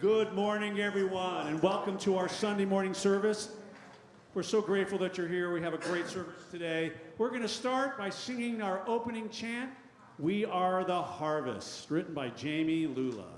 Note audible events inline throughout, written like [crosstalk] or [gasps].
Good morning, everyone, and welcome to our Sunday morning service. We're so grateful that you're here. We have a great service today. We're going to start by singing our opening chant, We Are the Harvest, written by Jamie Lula.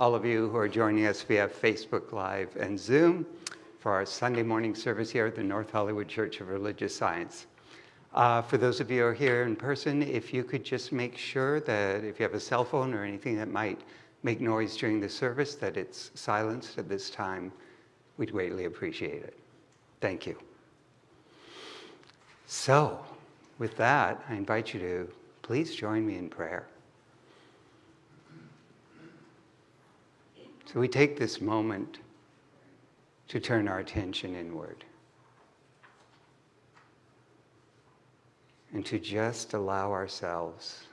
all of you who are joining us via Facebook Live and Zoom for our Sunday morning service here at the North Hollywood Church of Religious Science. Uh, for those of you who are here in person, if you could just make sure that if you have a cell phone or anything that might make noise during the service, that it's silenced at this time, we'd greatly appreciate it. Thank you. So, with that, I invite you to please join me in prayer. So, we take this moment to turn our attention inward and to just allow ourselves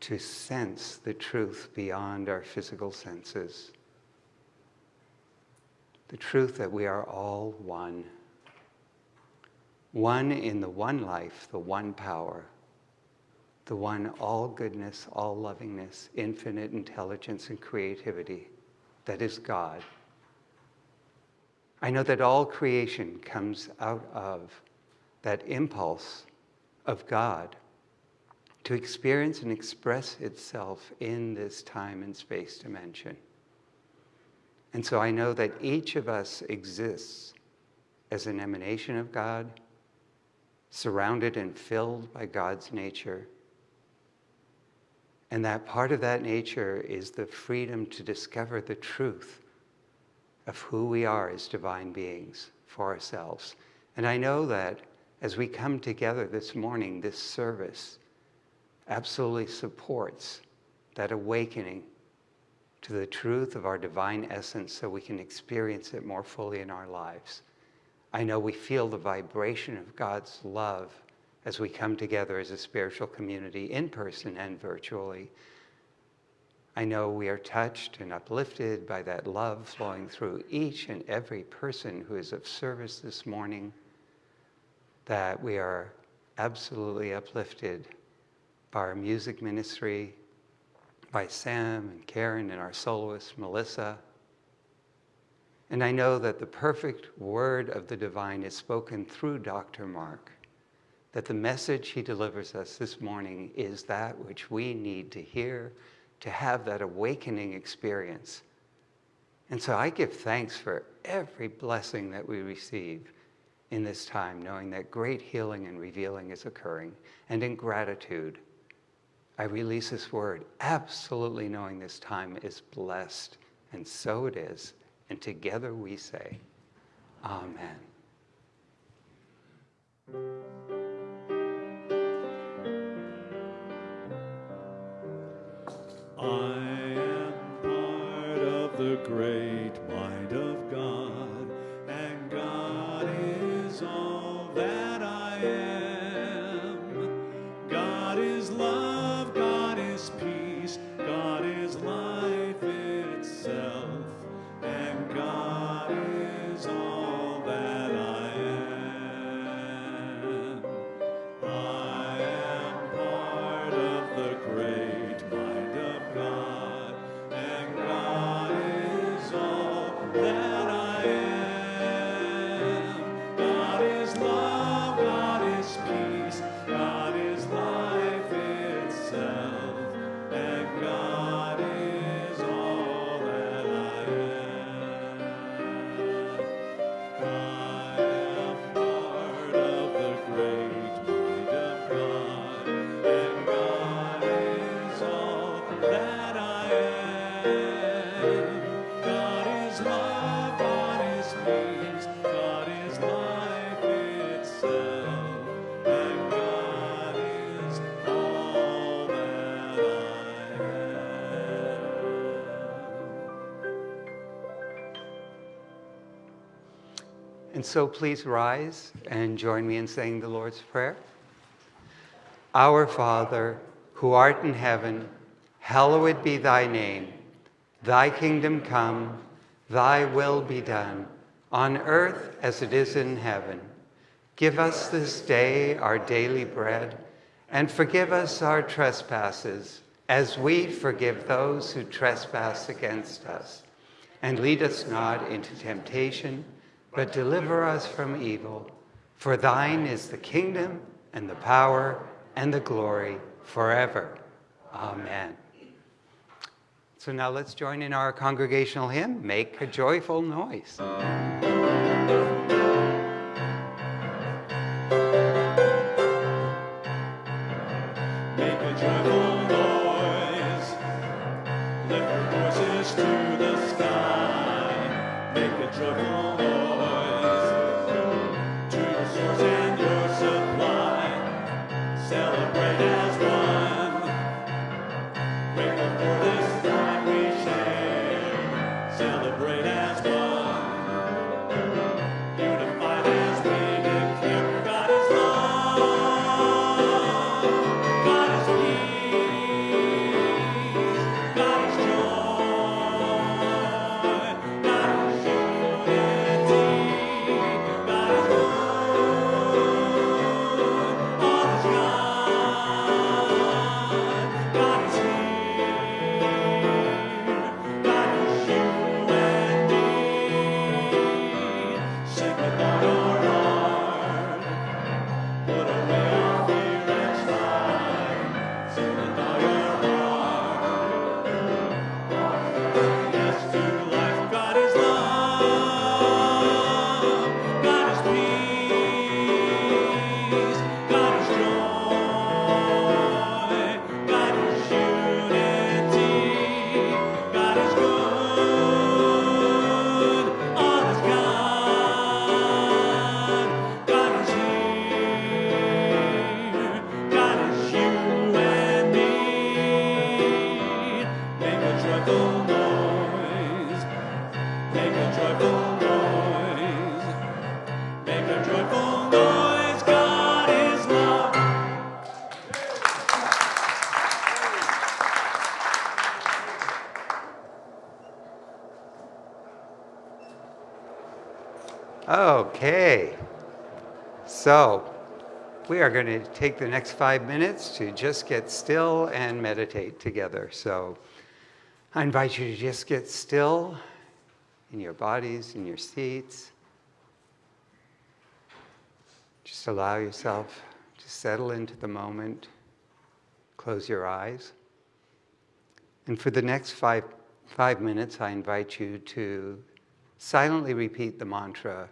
to sense the truth beyond our physical senses. The truth that we are all one one in the one life, the one power, the one all goodness, all lovingness, infinite intelligence and creativity that is God. I know that all creation comes out of that impulse of God to experience and express itself in this time and space dimension. And so I know that each of us exists as an emanation of God surrounded and filled by God's nature. And that part of that nature is the freedom to discover the truth of who we are as divine beings for ourselves. And I know that as we come together this morning, this service absolutely supports that awakening to the truth of our divine essence so we can experience it more fully in our lives. I know we feel the vibration of God's love as we come together as a spiritual community in person and virtually. I know we are touched and uplifted by that love flowing through each and every person who is of service this morning, that we are absolutely uplifted by our music ministry, by Sam and Karen and our soloist, Melissa, and I know that the perfect word of the divine is spoken through Dr. Mark, that the message he delivers us this morning is that which we need to hear to have that awakening experience. And so I give thanks for every blessing that we receive in this time, knowing that great healing and revealing is occurring. And in gratitude, I release this word, absolutely knowing this time is blessed. And so it is. And together we say, Amen. I am part of the great so please rise and join me in saying the Lord's Prayer. Our Father, who art in heaven, hallowed be thy name. Thy kingdom come, thy will be done, on earth as it is in heaven. Give us this day our daily bread, and forgive us our trespasses, as we forgive those who trespass against us. And lead us not into temptation, but deliver us from evil. For thine is the kingdom, and the power, and the glory forever. Amen. So now let's join in our congregational hymn, Make a Joyful Noise. Are going to take the next five minutes to just get still and meditate together. So, I invite you to just get still in your bodies, in your seats. Just allow yourself to settle into the moment. Close your eyes. And for the next five, five minutes, I invite you to silently repeat the mantra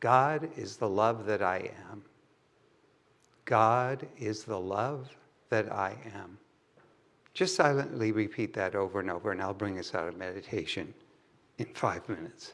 God is the love that I am. God is the love that I am. Just silently repeat that over and over, and I'll bring us out of meditation in five minutes.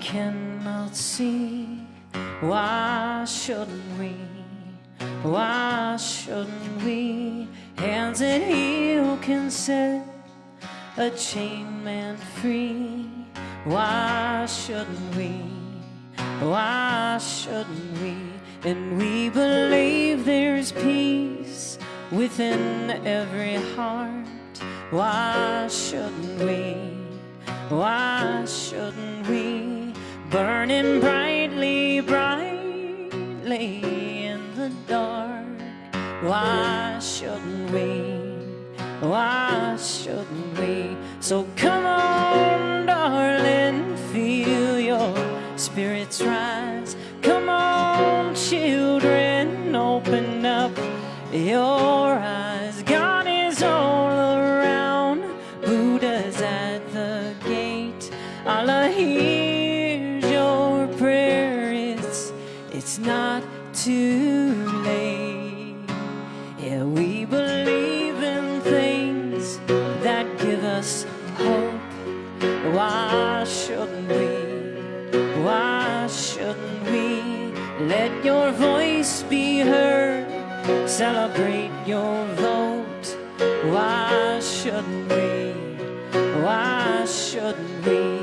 Cannot see. Why shouldn't we? Why shouldn't we? Hands that heal can set a chained man free. Why shouldn't we? Why shouldn't we? And we believe there's peace within every heart. Why shouldn't we? Why shouldn't we? Burning brightly, brightly in the dark. Why shouldn't we? Why shouldn't we? So come on, darling, feel your spirits rise. Come on, children, open up your Celebrate your vote. Why shouldn't we? Why shouldn't we?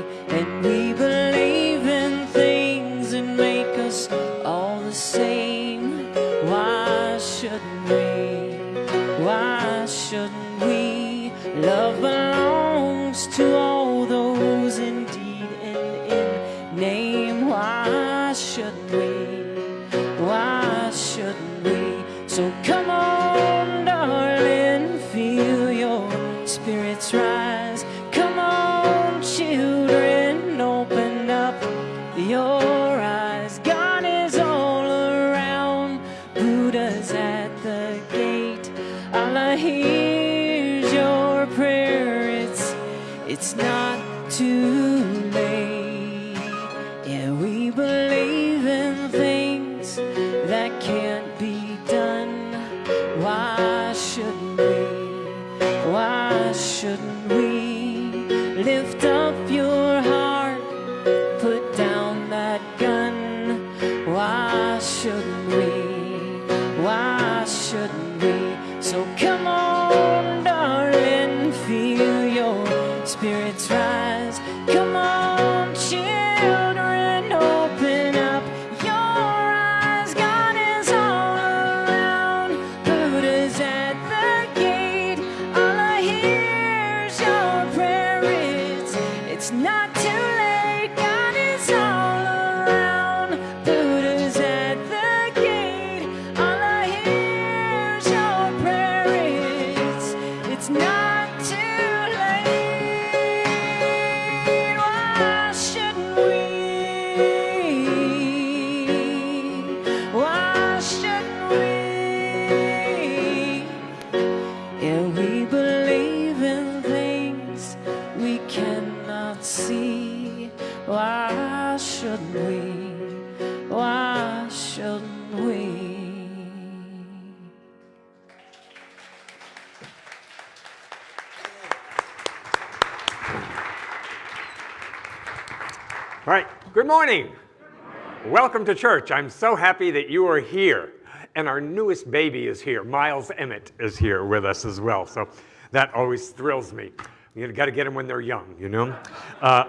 To church. I'm so happy that you are here. And our newest baby is here. Miles Emmett is here with us as well. So that always thrills me. You got to get them when they're young, you know? Uh,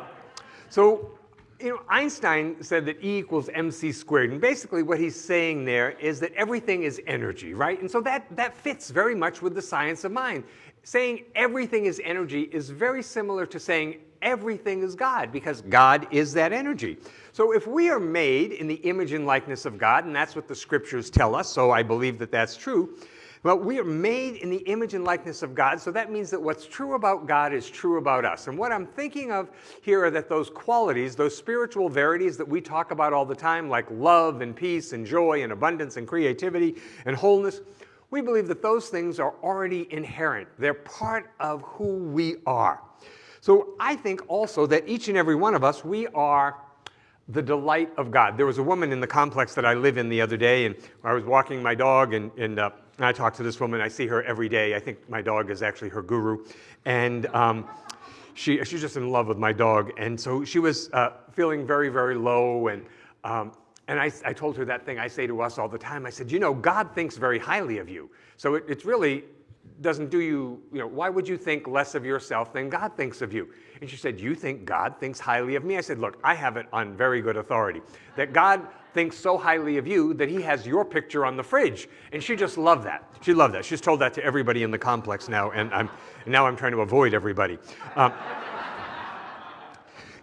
so, you know, Einstein said that E equals mc squared. And basically what he's saying there is that everything is energy, right? And so that, that fits very much with the science of mind. Saying everything is energy is very similar to saying everything is God because God is that energy. So if we are made in the image and likeness of God, and that's what the scriptures tell us, so I believe that that's true, well, we are made in the image and likeness of God, so that means that what's true about God is true about us. And what I'm thinking of here are that those qualities, those spiritual verities that we talk about all the time, like love and peace and joy and abundance and creativity and wholeness, we believe that those things are already inherent. They're part of who we are. So I think also that each and every one of us, we are the delight of God. There was a woman in the complex that I live in the other day, and I was walking my dog, and, and, uh, I talk to this woman. I see her every day. I think my dog is actually her guru. And um, she, she's just in love with my dog. And so she was uh, feeling very, very low. And, um, and I, I told her that thing I say to us all the time. I said, you know, God thinks very highly of you. So it, it's really doesn't do you, you know, why would you think less of yourself than God thinks of you? And she said, you think God thinks highly of me? I said, look, I have it on very good authority that God thinks so highly of you that he has your picture on the fridge. And she just loved that. She loved that. She's told that to everybody in the complex now, and, I'm, now I'm trying to avoid everybody. Um,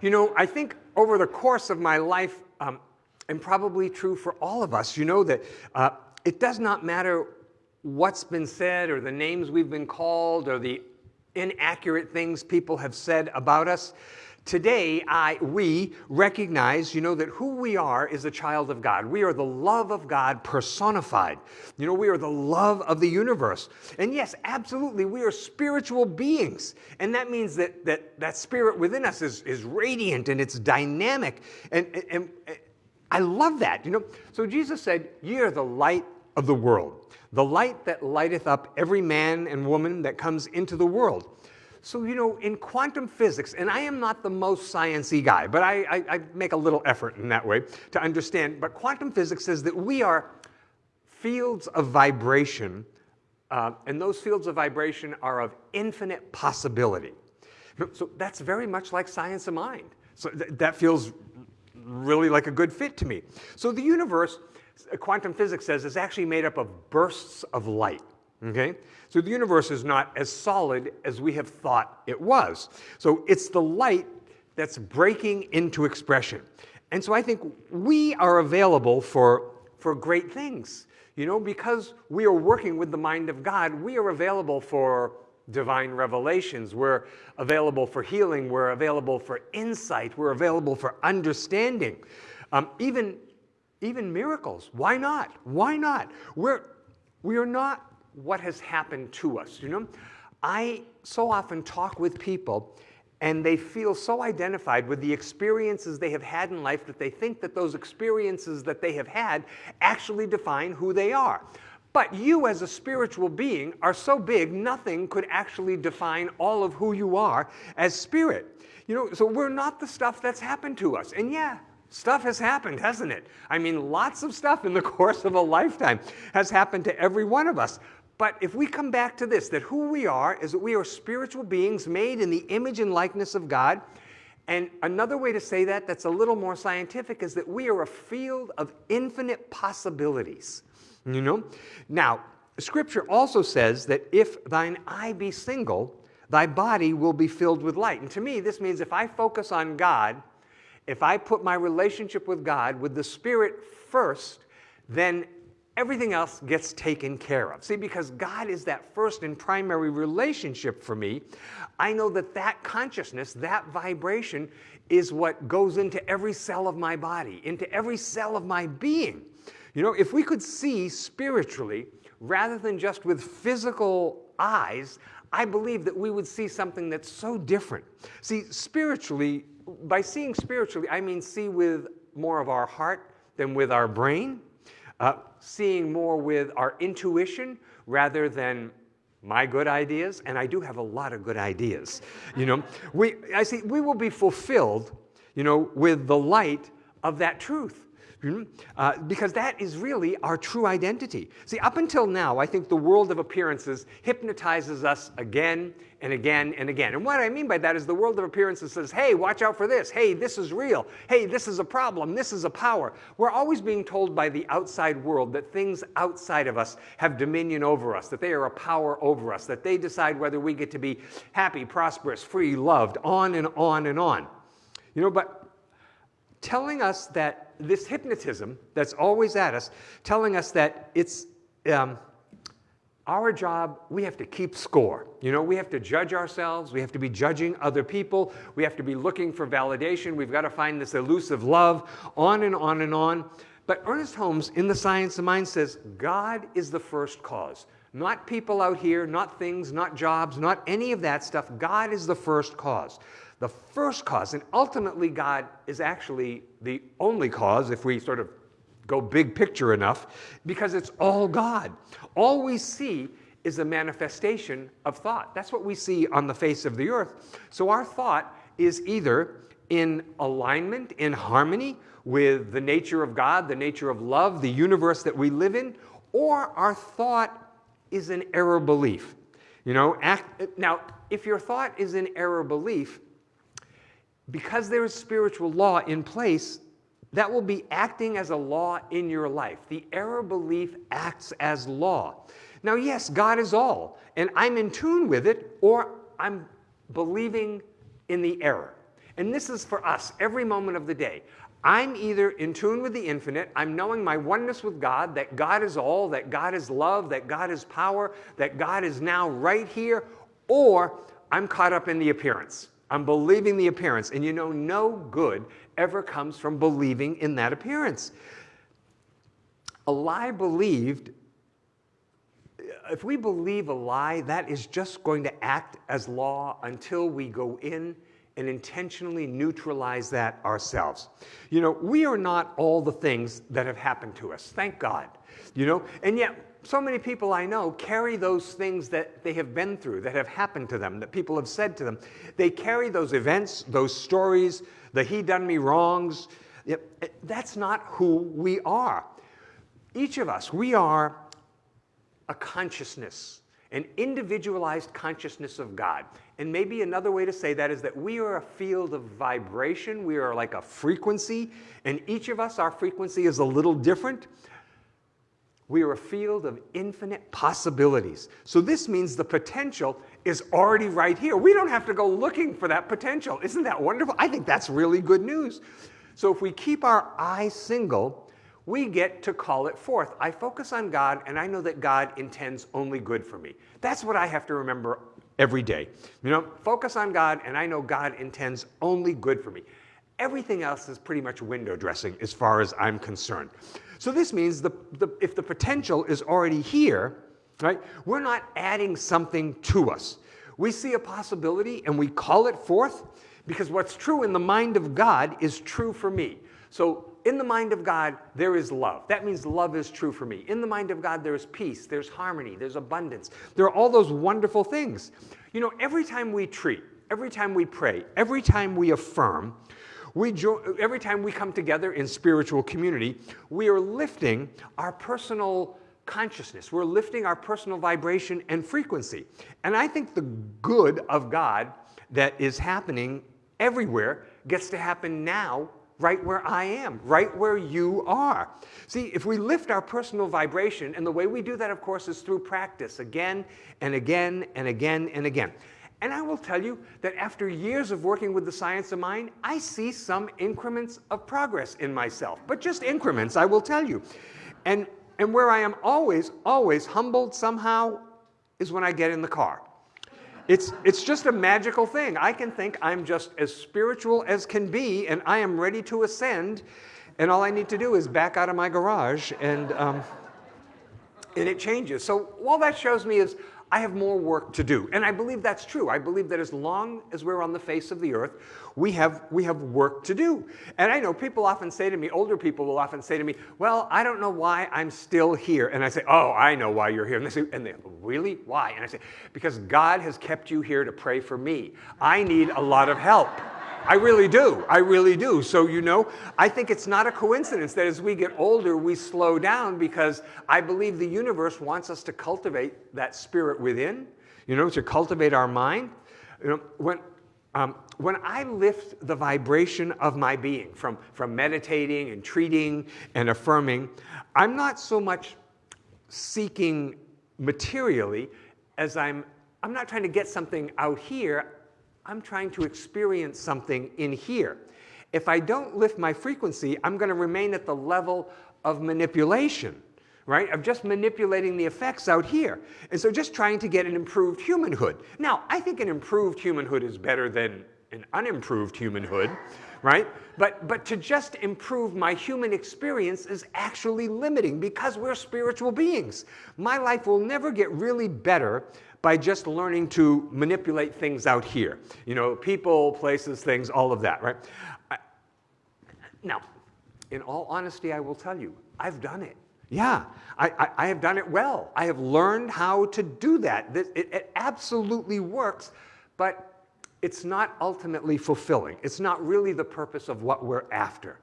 you know, I think over the course of my life, um, and probably true for all of us, you know that uh, it does not matter what's been said or the names we've been called or the inaccurate things people have said about us. Today, I, we recognize, you know, that who we are is a child of God. We are the love of God personified. You know, we are the love of the universe. And yes, absolutely, we are spiritual beings. And that means that that, that spirit within us is, is radiant and it's dynamic. And, and, and I love that, you know. So Jesus said, Ye are the light of the world, the light that lighteth up every man and woman that comes into the world. So, you know, in quantum physics, and I am not the most sciencey guy, but I, I, I make a little effort in that way to understand. But quantum physics says that we are fields of vibration, uh, and those fields of vibration are of infinite possibility. So that's very much like science of mind. So th that feels really like a good fit to me. So the universe, quantum physics says, is actually made up of bursts of light. Okay? So the universe is not as solid as we have thought it was. So it's the light that's breaking into expression. And so I think we are available for, for great things. You know, because we are working with the mind of God, we are available for divine revelations. We're available for healing. We're available for insight. We're available for understanding. Um, even, even miracles. Why not? Why not? We're, we are not what has happened to us. You know, I so often talk with people and they feel so identified with the experiences they have had in life that they think that those experiences that they have had actually define who they are. But you as a spiritual being are so big, nothing could actually define all of who you are as spirit. You know, so we're not the stuff that's happened to us. And yeah, Stuff has happened, hasn't it? I mean, lots of stuff in the [laughs] course of a lifetime has happened to every one of us. But if we come back to this, that who we are is that we are spiritual beings made in the image and likeness of God. And another way to say that, that's a little more scientific, is that we are a field of infinite possibilities. You know? Now, Scripture also says that if thine eye be single, thy body will be filled with light. And to me, this means if I focus on God, if I put my relationship with God, with the Spirit first, then everything else gets taken care of. See, because God is that first and primary relationship for me, I know that that consciousness, that vibration, is what goes into every cell of my body, into every cell of my being. You know, if we could see spiritually, rather than just with physical eyes, I believe that we would see something that's so different. See, spiritually, by seeing spiritually, I mean see with more of our heart than with our brain uh, seeing more with our intuition rather than my good ideas, and I do have a lot of good ideas. You know, we, I see, we will be fulfilled, you know, with the light of that truth. Hmm? Uh, because that is really our true identity. See, up until now, I think the world of appearances hypnotizes us again and again and again. And what I mean by that is the world of appearances says, hey, watch out for this. Hey, this is real. Hey, this is a problem. This is a power. We're always being told by the outside world that things outside of us have dominion over us, that they are a power over us, that they decide whether we get to be happy, prosperous, free, loved, on and on and on. You know, but telling us that this hypnotism that's always at us, telling us that it's um, our job, we have to keep score. You know, we have to judge ourselves, we have to be judging other people, we have to be looking for validation, we've got to find this elusive love, on and on and on. But Ernest Holmes in The Science of Mind says, God is the first cause. Not people out here, not things, not jobs, not any of that stuff. God is the first cause the first cause, and ultimately God is actually the only cause if we sort of go big picture enough, because it's all God. All we see is a manifestation of thought. That's what we see on the face of the earth. So our thought is either in alignment, in harmony with the nature of God, the nature of love, the universe that we live in, or our thought is an error belief. You know, act, now, if your thought is an error belief, because there is spiritual law in place, that will be acting as a law in your life. The error belief acts as law. Now, yes, God is all, and I'm in tune with it, or I'm believing in the error. And this is for us every moment of the day. I'm either in tune with the infinite, I'm knowing my oneness with God, that God is all, that God is love, that God is power, that God is now right here, or I'm caught up in the appearance. I'm believing the appearance. And you know, no good ever comes from believing in that appearance. A lie believed, if we believe a lie, that is just going to act as law until we go in and intentionally neutralize that ourselves. You know, we are not all the things that have happened to us, thank God. You know, and yet so many people I know carry those things that they have been through, that have happened to them, that people have said to them. They carry those events, those stories, the he done me wrongs. Eh, that's not who we are. Each of us, we are a consciousness, an individualized consciousness of God. And maybe another way to say that is that we are a field of vibration. We are like a frequency, and each of us, our frequency is a little different. We are a field of infinite possibilities. So this means the potential is already right here. We don't have to go looking for that potential. Isn't that wonderful? I think that's really good news. So if we keep our eye single, we get to call it forth. I focus on God and I know that God intends only good for me. That's what I have to remember every day. You know, focus on God and I know God intends only good for me. Everything else is pretty much window dressing as far as I'm concerned. So this means the, the, if the potential is already here, right, we're not adding something to us. We see a possibility and we call it forth because what's true in the mind of God is true for me. So in the mind of God, there is love. That means love is true for me. In the mind of God, there is peace, there's harmony, there's abundance. There are all those wonderful things. You know, every time we treat, every time we pray, every time we affirm, we every time we come together in spiritual community, we are lifting our personal consciousness. We're lifting our personal vibration and frequency. And I think the good of God that is happening everywhere gets to happen now right where I am, right where you are. See, if we lift our personal vibration, and the way we do that, of course, is through practice again and again and again and again. And I will tell you that after years of working with the science of mind, I see some increments of progress in myself, but just increments, I will tell you. And, and where I am always, always humbled somehow is when I get in the car. It's, it's just a magical thing. I can think I'm just as spiritual as can be, and I am ready to ascend, and all I need to do is back out of my garage, and, um, and it changes. So all that shows me is I have more work to do. And I believe that's true. I believe that as long as we're on the face of the earth, we have, we have work to do. And I know people often say to me, older people will often say to me, well, I don't know why I'm still here. And I say, oh, I know why you're here. And they say, and they, really? Why? And I say, because God has kept you here to pray for me. I need a lot of help. I really do. I really do. So, you know, I think it's not a coincidence that as we get older, we slow down because I believe the universe wants us to cultivate that spirit within, you know, to cultivate our mind. You know, when, um, when I lift the vibration of my being from, from meditating and treating and affirming, I'm not so much seeking materially as I'm, I'm not trying to get something out here. I'm trying to experience something in here. If I don't lift my frequency, I'm going to remain at the level of manipulation, right? Of just manipulating the effects out here. And so just trying to get an improved humanhood. Now, I think an improved humanhood is better than an unimproved humanhood, right? But, but to just improve my human experience is actually limiting because we're spiritual beings. My life will never get really better by just learning to manipulate things out here. You know, people, places, things, all of that, right? I, now, in all honesty, I will tell you, I've done it. Yeah, I, I, I have done it well. I have learned how to do that. This, it, it absolutely works, but it's not ultimately fulfilling. It's not really the purpose of what we're after.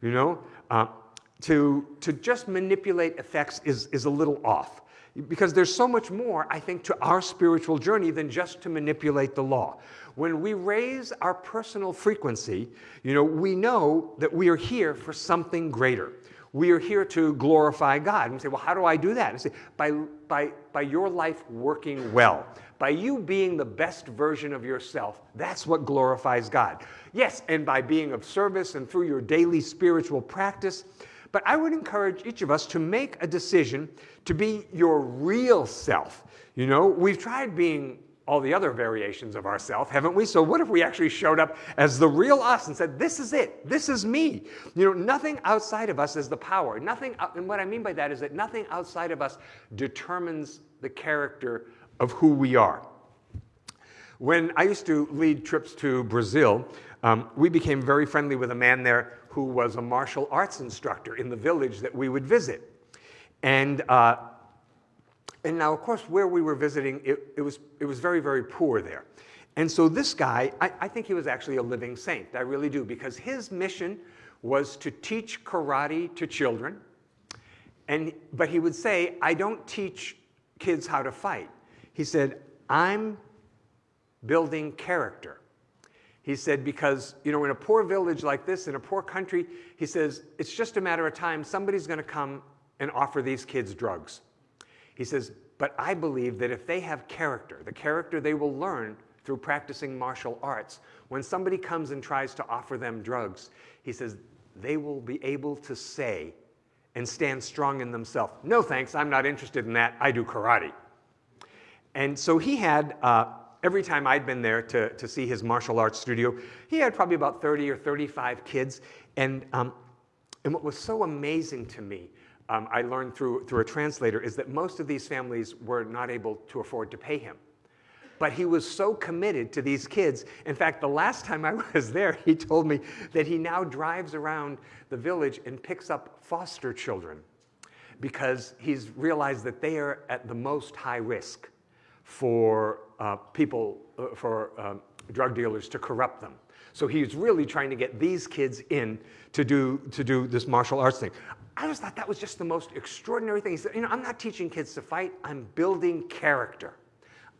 You know, uh, to, to just manipulate effects is, is a little off because there's so much more, I think, to our spiritual journey than just to manipulate the law. When we raise our personal frequency, you know, we know that we are here for something greater. We are here to glorify God. And we say, well, how do I do that? And say, by, by, by your life working well, by you being the best version of yourself. That's what glorifies God. Yes, and by being of service and through your daily spiritual practice, but I would encourage each of us to make a decision to be your real self. You know, we've tried being all the other variations of ourself, haven't we? So what if we actually showed up as the real us and said, this is it, this is me. You know, nothing outside of us is the power. Nothing, and what I mean by that is that nothing outside of us determines the character of who we are. When I used to lead trips to Brazil, um, we became very friendly with a man there who was a martial arts instructor in the village that we would visit. And, uh, and now, of course, where we were visiting, it, it, was, it was very, very poor there. And so this guy, I, I think he was actually a living saint. I really do, because his mission was to teach karate to children. And, but he would say, I don't teach kids how to fight. He said, I'm building character. He said, because, you know, in a poor village like this, in a poor country, he says, it's just a matter of time. Somebody's going to come and offer these kids drugs. He says, but I believe that if they have character, the character they will learn through practicing martial arts, when somebody comes and tries to offer them drugs, he says, they will be able to say and stand strong in themselves. No thanks, I'm not interested in that. I do karate. And so he had uh, every time I'd been there to, to see his martial arts studio, he had probably about 30 or 35 kids. And, um, and what was so amazing to me, um, I learned through, through a translator, is that most of these families were not able to afford to pay him. But he was so committed to these kids. In fact, the last time I [laughs] was there, he told me that he now drives around the village and picks up foster children because he's realized that they are at the most high risk for uh, people, uh, for um, drug dealers to corrupt them. So he's really trying to get these kids in to do, to do this martial arts thing. I just thought that was just the most extraordinary thing. He said, you know, I'm not teaching kids to fight, I'm building character.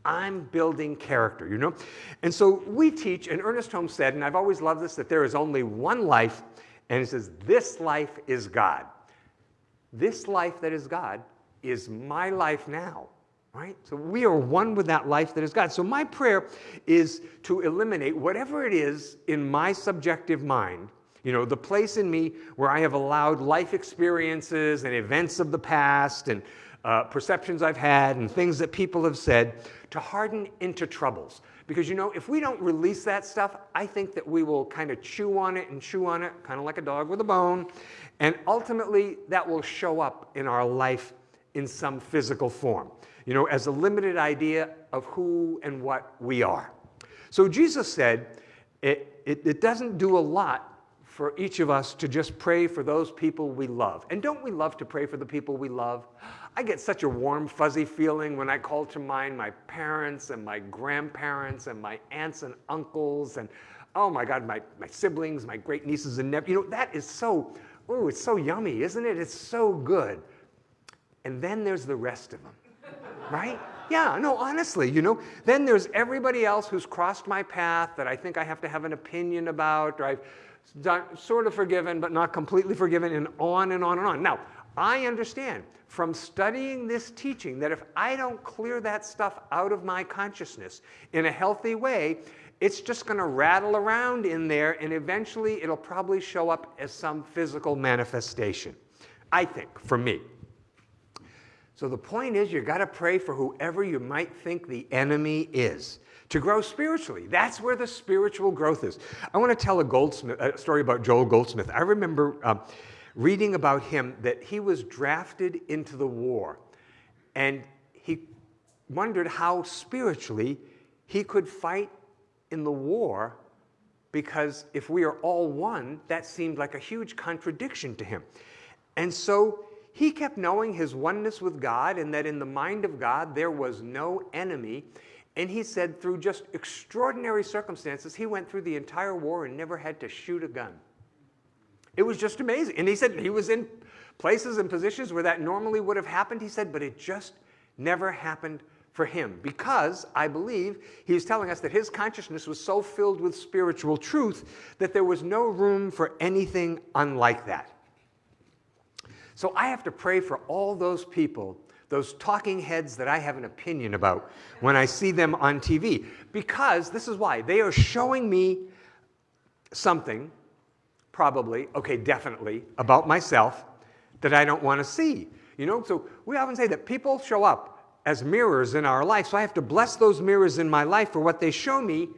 I'm building character, you know? And so we teach, and Ernest Holmes said, and I've always loved this, that there is only one life, and he says, this life is God. This life that is God is my life now right? So we are one with that life that is God. So my prayer is to eliminate whatever it is in my subjective mind, you know, the place in me where I have allowed life experiences and events of the past and uh, perceptions I've had and things that people have said to harden into troubles. Because, you know, if we don't release that stuff, I think that we will kind of chew on it and chew on it, kind of like a dog with a bone. And ultimately, that will show up in our life in some physical form you know, as a limited idea of who and what we are. So Jesus said, it, it, it, doesn't do a lot for each of us to just pray for those people we love. And don't we love to pray for the people we love? I get such a warm, fuzzy feeling when I call to mind my parents and my grandparents and my aunts and uncles and, oh my God, my, my siblings, my great nieces and nephews. You know, that is so, oh, it's so yummy, isn't it? It's so good. And then there's the rest of them right? Yeah, no, honestly, you know. Then there's everybody else who's crossed my path that I think I have to have an opinion about, or I've sort of forgiven, but not completely forgiven, and on and on and on. Now, I understand from studying this teaching that if I don't clear that stuff out of my consciousness in a healthy way, it's just going to rattle around in there, and eventually it'll probably show up as some physical manifestation. I think, for me. So the point is, you've got to pray for whoever you might think the enemy is to grow spiritually. That's where the spiritual growth is. I want to tell a Goldsmith a story about Joel Goldsmith. I remember um, reading about him that he was drafted into the war, and he wondered how spiritually he could fight in the war because if we are all one, that seemed like a huge contradiction to him. And so he kept knowing his oneness with God and that in the mind of God there was no enemy. And he said, through just extraordinary circumstances, he went through the entire war and never had to shoot a gun. It was just amazing. And he said he was in places and positions where that normally would have happened, he said, but it just never happened for him because I believe he was telling us that his consciousness was so filled with spiritual truth that there was no room for anything unlike that. So I have to pray for all those people, those talking heads that I have an opinion about when I see them on TV, because this is why they are showing me something, probably, okay, definitely, about myself that I don't want to see. You know, so we often say that people show up as mirrors in our life. So I have to bless those mirrors in my life for what they show me.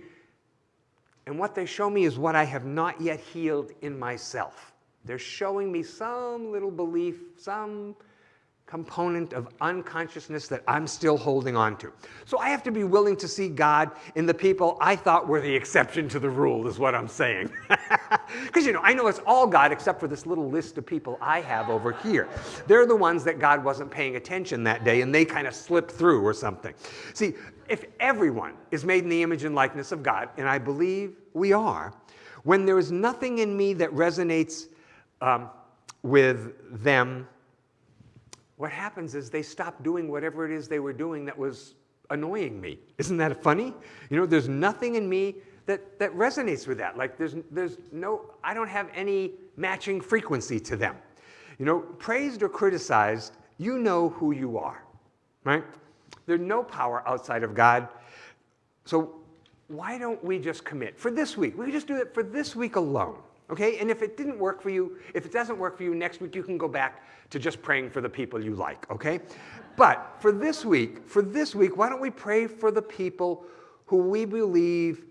And what they show me is what I have not yet healed in myself. They're showing me some little belief, some component of unconsciousness that I'm still holding on to. So I have to be willing to see God in the people I thought were the exception to the rule, is what I'm saying. [laughs] Because, you know, I know it's all God except for this little list of people I have over here. They're the ones that God wasn't paying attention that day and they kind of slipped through or something. See, if everyone is made in the image and likeness of God, and I believe we are, when there is nothing in me that resonates um, with them what happens is they stop doing whatever it is they were doing that was annoying me. Isn't that funny? You know, there's nothing in me that, that resonates with that. Like there's, there's no, I don't have any matching frequency to them. You know, praised or criticized, you know who you are, right? There's no power outside of God. So why don't we just commit for this week? We just do it for this week alone. Okay, and if it didn't work for you, if it doesn't work for you next week, you can go back to just praying for the people you like, okay? But for this week, for this week, why don't we pray for the people who we believe,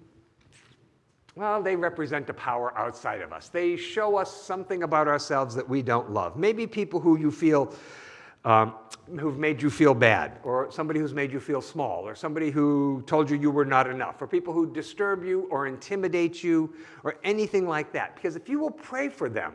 well, they represent a power outside of us. They show us something about ourselves that we don't love. Maybe people who you feel um, who've made you feel bad, or somebody who's made you feel small, or somebody who told you you were not enough, or people who disturb you or intimidate you, or anything like that. Because if you will pray for them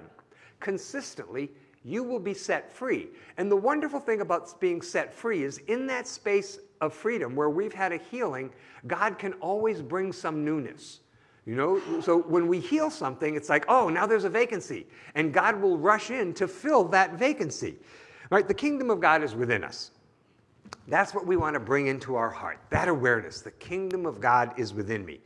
consistently, you will be set free. And the wonderful thing about being set free is in that space of freedom where we've had a healing, God can always bring some newness. You know, so when we heal something, it's like, oh, now there's a vacancy. And God will rush in to fill that vacancy. Right? The kingdom of God is within us. That's what we want to bring into our heart, that awareness. The kingdom of God is within me.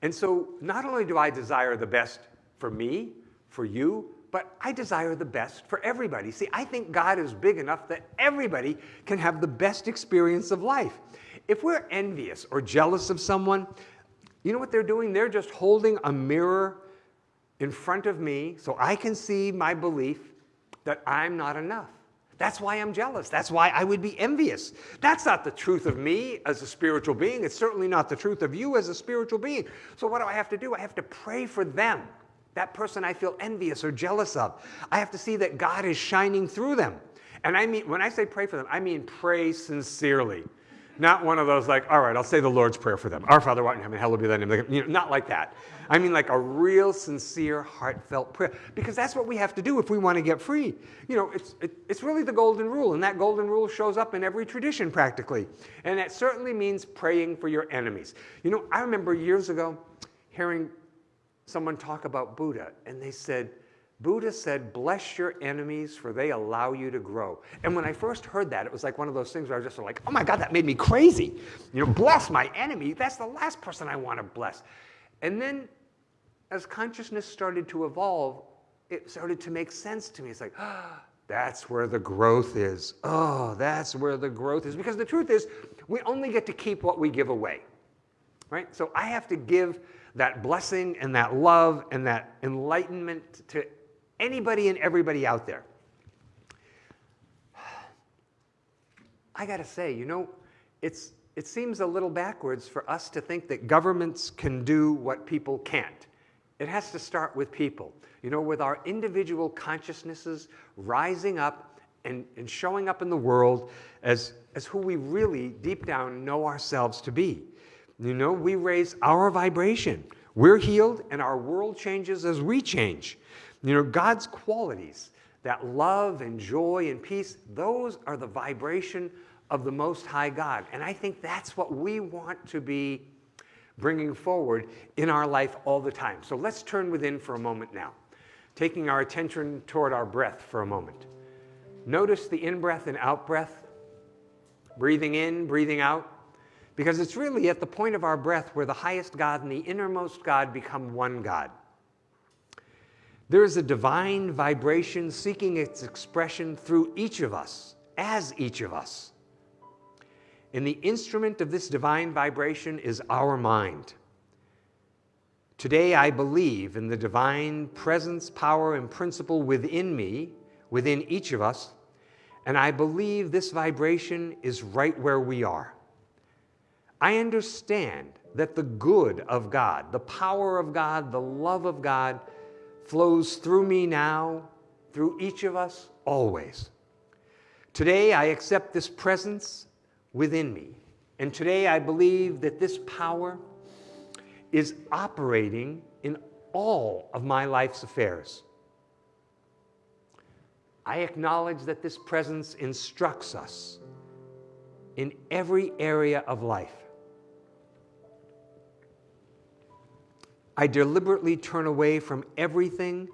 And so not only do I desire the best for me, for you, but I desire the best for everybody. See, I think God is big enough that everybody can have the best experience of life. If we're envious or jealous of someone, you know what they're doing? They're just holding a mirror in front of me so I can see my belief that I'm not enough. That's why I'm jealous. That's why I would be envious. That's not the truth of me as a spiritual being. It's certainly not the truth of you as a spiritual being. So what do I have to do? I have to pray for them, that person I feel envious or jealous of. I have to see that God is shining through them. And I mean, when I say pray for them, I mean pray sincerely. Not one of those like, all right, I'll say the Lord's Prayer for them. Our Father, who art in heaven, hallowed be thy name. You know, not like that. I mean like a real, sincere, heartfelt prayer. Because that's what we have to do if we want to get free. You know, it's, it, it's really the golden rule, and that golden rule shows up in every tradition practically. And that certainly means praying for your enemies. You know, I remember years ago hearing someone talk about Buddha, and they said, Buddha said, bless your enemies for they allow you to grow. And when I first heard that, it was like one of those things where I was just like, oh my God, that made me crazy. You know, bless my enemy. That's the last person I want to bless. And then as consciousness started to evolve, it started to make sense to me. It's like, ah, [gasps] that's where the growth is. Oh, that's where the growth is. Because the truth is, we only get to keep what we give away. Right? So I have to give that blessing and that love and that enlightenment to anybody and everybody out there. I got to say, you know, it's, it seems a little backwards for us to think that governments can do what people can't. It has to start with people, you know, with our individual consciousnesses rising up and, and showing up in the world as, as who we really deep down know ourselves to be. You know, we raise our vibration. We're healed and our world changes as we change. You know, God's qualities that love and joy and peace, those are the vibration of the Most High God. And I think that's what we want to be bringing forward in our life all the time. So let's turn within for a moment now, taking our attention toward our breath for a moment. Notice the in breath and out breath, breathing in, breathing out, because it's really at the point of our breath where the highest God and the innermost God become one God. There is a divine vibration seeking its expression through each of us, as each of us. And the instrument of this divine vibration is our mind. Today, I believe in the divine presence, power, and principle within me, within each of us, and I believe this vibration is right where we are. I understand that the good of God, the power of God, the love of God, flows through me now, through each of us, always. Today, I accept this presence within me. And today, I believe that this power is operating in all of my life's affairs. I acknowledge that this presence instructs us in every area of life. I deliberately turn away from everything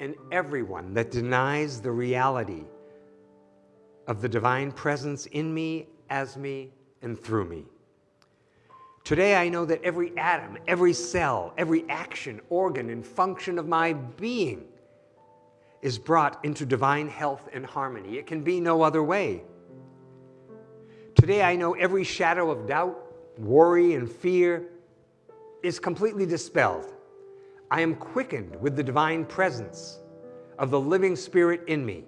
and everyone that denies the reality of the divine presence in me, as me, and through me. Today, I know that every atom, every cell, every action, organ, and function of my being is brought into divine health and harmony. It can be no other way. Today, I know every shadow of doubt, worry, and fear is completely dispelled. I am quickened with the divine presence of the living spirit in me.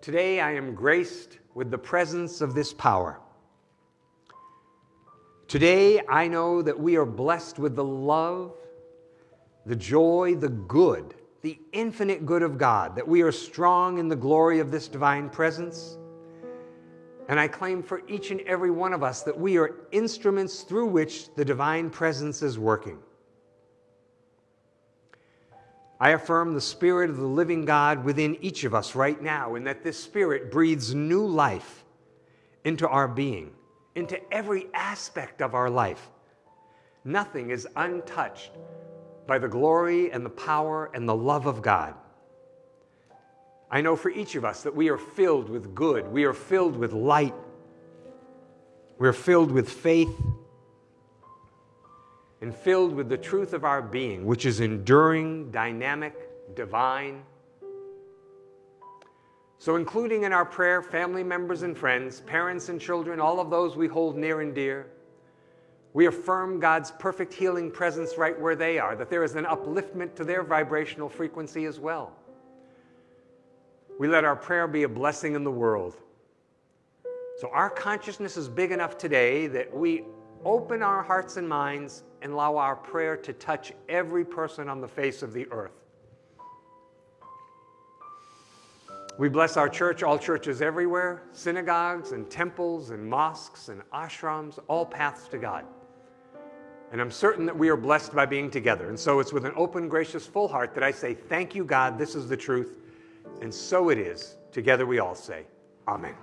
Today I am graced with the presence of this power. Today I know that we are blessed with the love, the joy, the good, the infinite good of God, that we are strong in the glory of this divine presence and I claim for each and every one of us that we are instruments through which the divine presence is working. I affirm the Spirit of the living God within each of us right now, and that this Spirit breathes new life into our being, into every aspect of our life. Nothing is untouched by the glory and the power and the love of God. I know for each of us that we are filled with good, we are filled with light, we're filled with faith, and filled with the truth of our being, which is enduring, dynamic, divine. So, including in our prayer, family members and friends, parents and children, all of those we hold near and dear, we affirm God's perfect healing presence right where they are, that there is an upliftment to their vibrational frequency as well. We let our prayer be a blessing in the world. So our consciousness is big enough today that we open our hearts and minds and allow our prayer to touch every person on the face of the earth. We bless our church, all churches everywhere, synagogues and temples and mosques and ashrams, all paths to God. And I'm certain that we are blessed by being together. And so it's with an open, gracious, full heart that I say, Thank you, God. This is the truth. And so it is. Together we all say, Amen.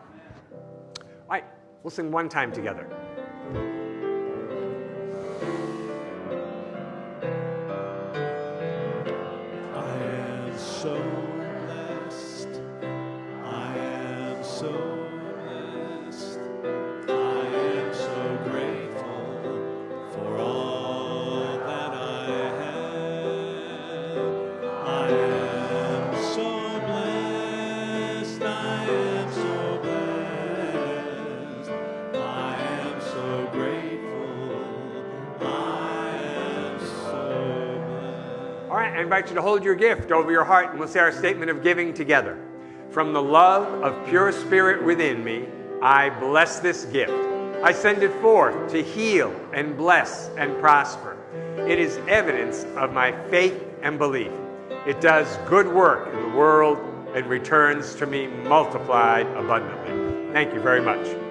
All right, we'll sing one time together. Invite you to hold your gift over your heart and we'll say our statement of giving together. From the love of pure spirit within me, I bless this gift. I send it forth to heal and bless and prosper. It is evidence of my faith and belief. It does good work in the world and returns to me multiplied abundantly. Thank you very much.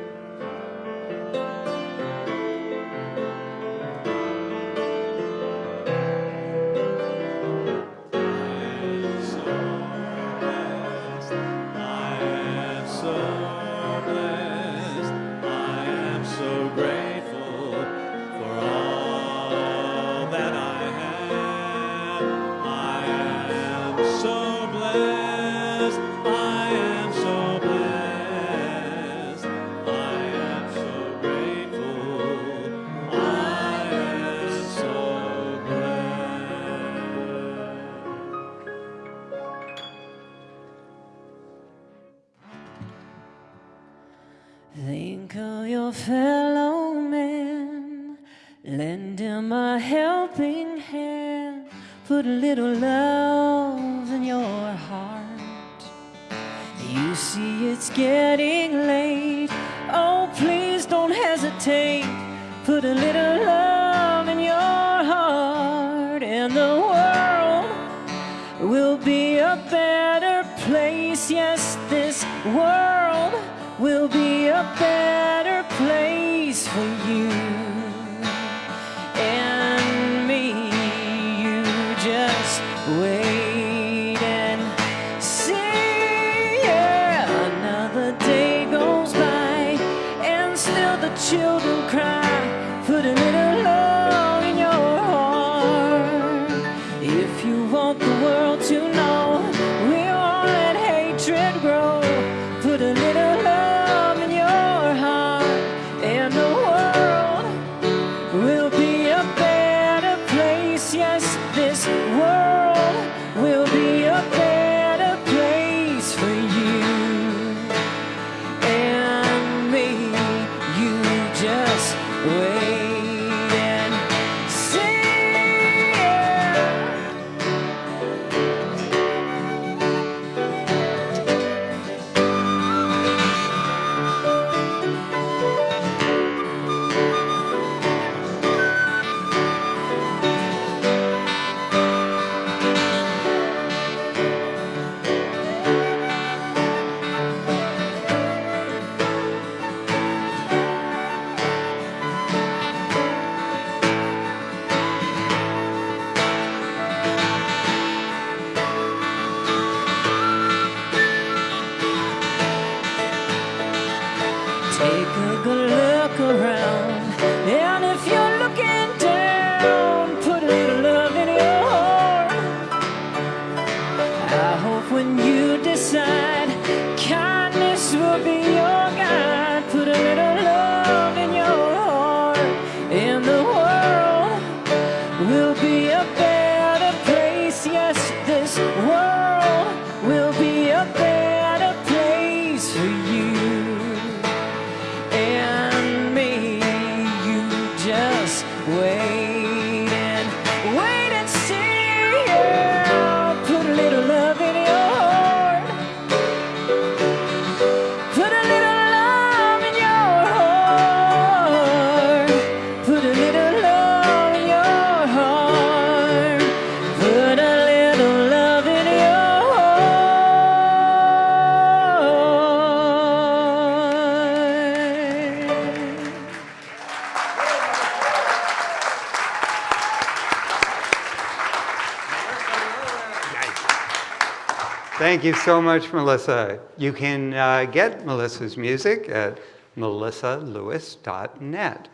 Will be a better place. Yes, this world Thank you so much, Melissa. You can uh, get Melissa's music at melissalewis.net.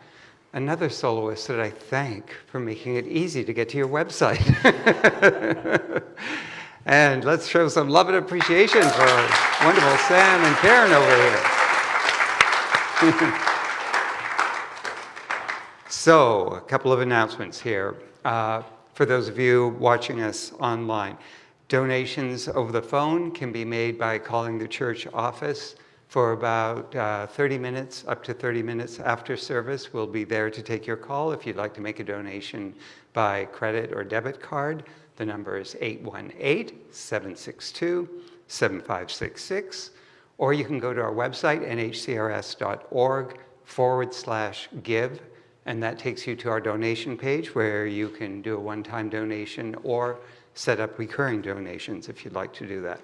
Another soloist that I thank for making it easy to get to your website. [laughs] and let's show some love and appreciation for wonderful Sam and Karen over here. [laughs] So, a couple of announcements here. Uh, for those of you watching us online, donations over the phone can be made by calling the church office for about uh, 30 minutes, up to 30 minutes after service. We'll be there to take your call if you'd like to make a donation by credit or debit card. The number is 818 762 7566. Or you can go to our website, nhcrs.org forward slash give, and that takes you to our donation page where you can do a one time donation or set up recurring donations if you'd like to do that.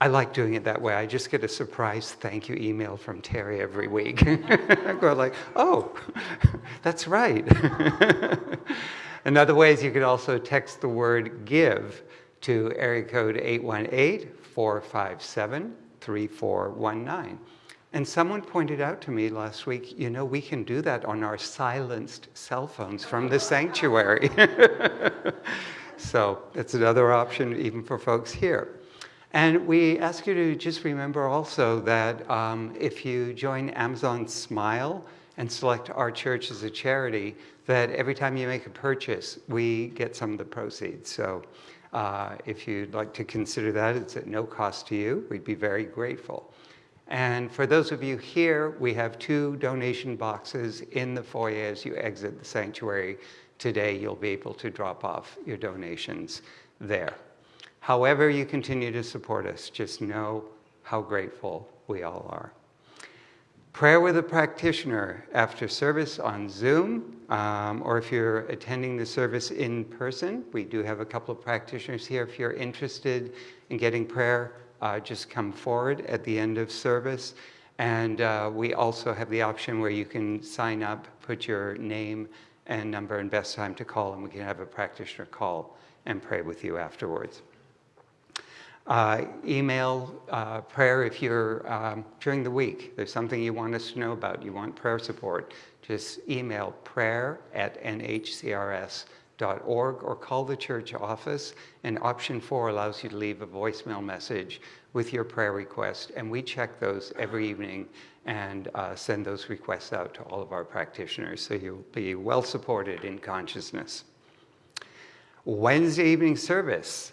I like doing it that way. I just get a surprise thank you email from Terry every week. I [laughs] go like, oh, [laughs] that's right. [laughs] Another way is you could also text the word give to area code 818-457-3419. And someone pointed out to me last week, you know, we can do that on our silenced cell phones from the sanctuary. So it's another option even for folks here. And we ask you to just remember also that um, if you join Amazon Smile and select our church as a charity, that every time you make a purchase, we get some of the proceeds. So uh, if you'd like to consider that, it's at no cost to you. We'd be very grateful. And for those of you here, we have two donation boxes in the foyer as you exit the sanctuary today. You'll be able to drop off your donations there. However, you continue to support us, just know how grateful we all are. Prayer with a practitioner after service on Zoom, um, or if you're attending the service in person, we do have a couple of practitioners here. If you're interested in getting prayer, uh, just come forward at the end of service. And uh, we also have the option where you can sign up, put your name and number and best time to call, and we can have a practitioner call and pray with you afterwards. Uh, email uh, prayer if you're um, during the week. There's something you want us to know about. You want prayer support. Just email prayer at nhcrs.org or call the church office. And option four allows you to leave a voicemail message with your prayer request. And we check those every evening and uh, send those requests out to all of our practitioners. So you'll be well supported in consciousness. Wednesday evening service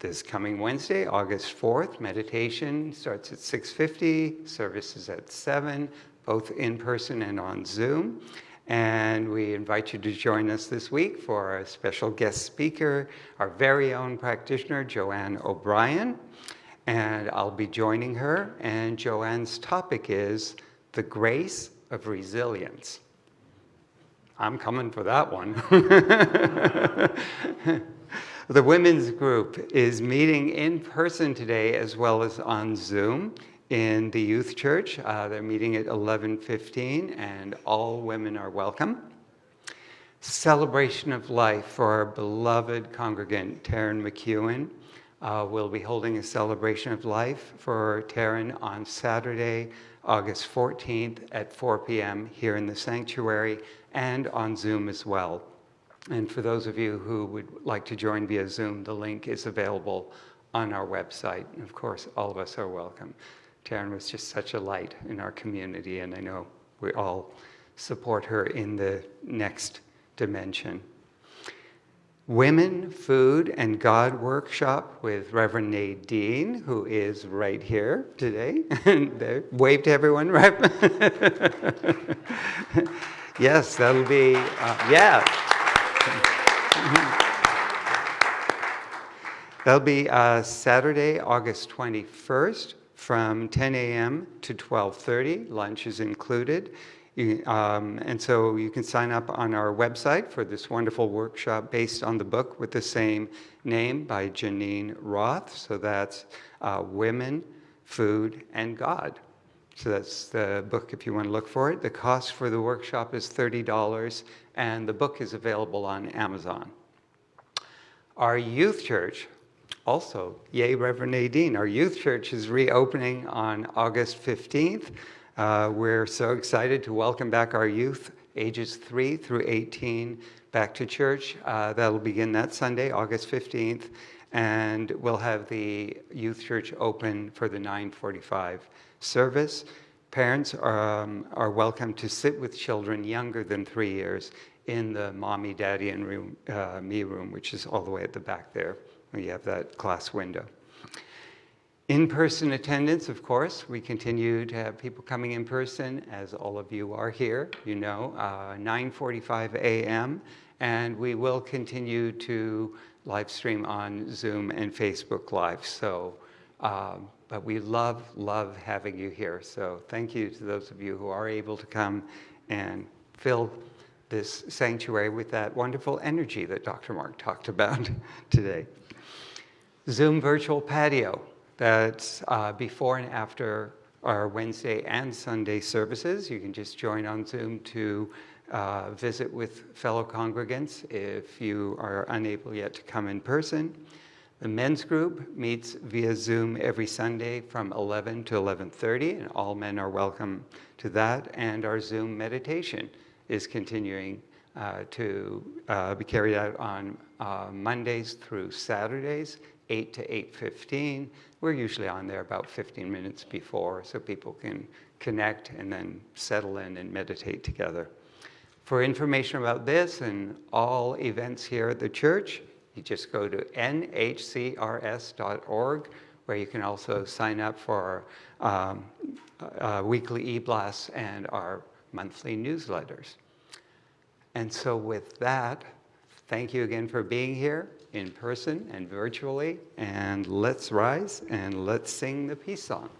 this coming Wednesday, August 4th, meditation starts at 6.50, service is at 7, both in person and on Zoom. And we invite you to join us this week for our special guest speaker, our very own practitioner, Joanne O'Brien. And I'll be joining her, and Joanne's topic is the grace of resilience. I'm coming for that one. [laughs] The women's group is meeting in person today as well as on Zoom in the youth church. Uh, they're meeting at 11:15 and all women are welcome. Celebration of life for our beloved congregant Taryn McEwen. Uh, we'll be holding a celebration of life for Taryn on Saturday, August 14th at 4 p.m. here in the sanctuary and on Zoom as well. And for those of you who would like to join via Zoom, the link is available on our website. And of course, all of us are welcome. Taryn was just such a light in our community, and I know we all support her in the next dimension. Women, Food, and God workshop with Reverend Nadine, who is right here today. [laughs] Wave to everyone, right? [laughs] yes, that'll be, uh, yeah. [laughs] That'll be uh, Saturday, August 21st from 10 a.m. to 12.30. Lunch is included. You, um, and so you can sign up on our website for this wonderful workshop based on the book with the same name by Geneen Roth. So that's uh, Women, Food, and God. So that's the book if you want to look for it. The cost for the workshop is $30 and the book is available on Amazon. Our youth church, also, yay, Reverend Nadine, our youth church is reopening on August 15th. Uh, we're so excited to welcome back our youth, ages 3 through 18, back to church. Uh, that'll begin that Sunday, August 15th, and we'll have the youth church open for the 945 service. Parents are, um, are welcome to sit with children younger than three years in the mommy, daddy, and room, uh, me room, which is all the way at the back there. We have that glass window. In-person attendance, of course, we continue to have people coming in person, as all of you are here, you know, uh, 9.45 a.m., and we will continue to live stream on Zoom and Facebook Live. So, um, but we love, love having you here. So thank you to those of you who are able to come and fill this sanctuary with that wonderful energy that Dr. Mark talked about [laughs] today. Zoom virtual patio, that's uh, before and after our Wednesday and Sunday services. You can just join on Zoom to uh, visit with fellow congregants if you are unable yet to come in person. The men's group meets via Zoom every Sunday from 11 to 11.30, and all men are welcome to that. And our Zoom meditation is continuing uh, to uh, be carried out on uh, Mondays through Saturdays, 8 to 8.15. We're usually on there about 15 minutes before so people can connect and then settle in and meditate together. For information about this and all events here at the church, you just go to nhcrs.org where you can also sign up for um, uh, weekly e-blasts and our monthly newsletters. And so with that, thank you again for being here in person and virtually. And let's rise and let's sing the peace song.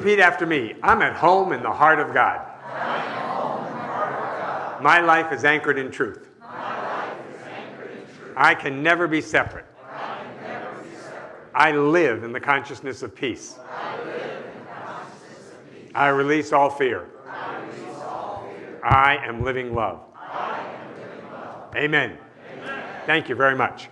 Repeat after me. I'm at home in the heart of God. My life is anchored in truth. I can never be separate. I live in the consciousness of peace. I release all fear. I am living love. Amen. Thank you very much.